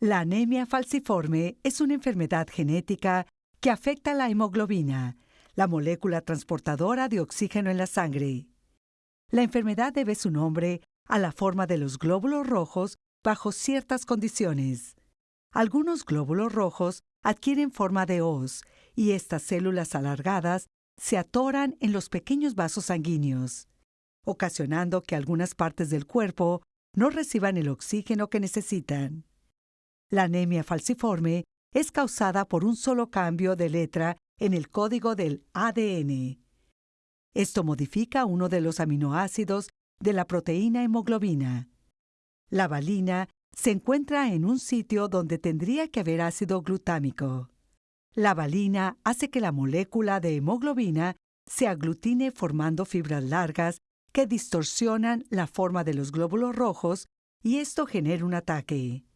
La anemia falciforme es una enfermedad genética que afecta la hemoglobina, la molécula transportadora de oxígeno en la sangre. La enfermedad debe su nombre a la forma de los glóbulos rojos bajo ciertas condiciones. Algunos glóbulos rojos adquieren forma de hoz y estas células alargadas se atoran en los pequeños vasos sanguíneos, ocasionando que algunas partes del cuerpo no reciban el oxígeno que necesitan. La anemia falciforme es causada por un solo cambio de letra en el código del ADN. Esto modifica uno de los aminoácidos de la proteína hemoglobina. La valina se encuentra en un sitio donde tendría que haber ácido glutámico. La valina hace que la molécula de hemoglobina se aglutine formando fibras largas que distorsionan la forma de los glóbulos rojos y esto genera un ataque.